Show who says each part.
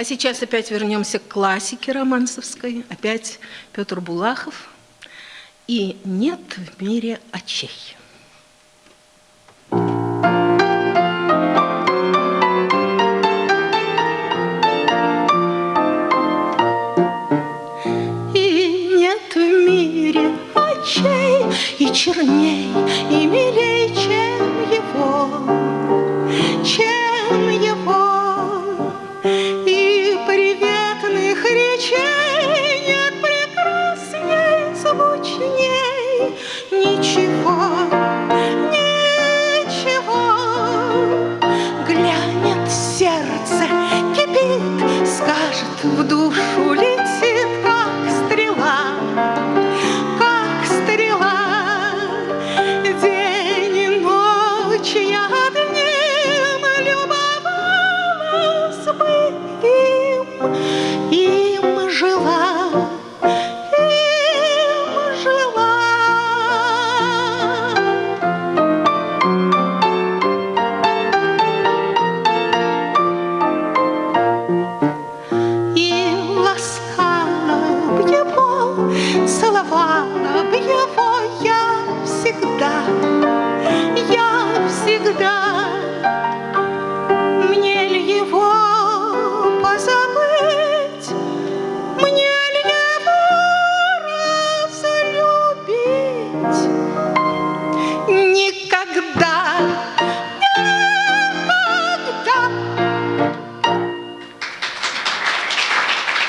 Speaker 1: А сейчас опять вернемся к классике романсовской. Опять Петр Булахов. И нет в мире очей. И нет в мире очей и черней, и милей, чем его, течение прекрасней, звучней, ничего, ничего. Глянет сердце, кипит, скажет в душу летит, как стрела, как стрела. День и ночь я одним любовалась бы им. И salvar.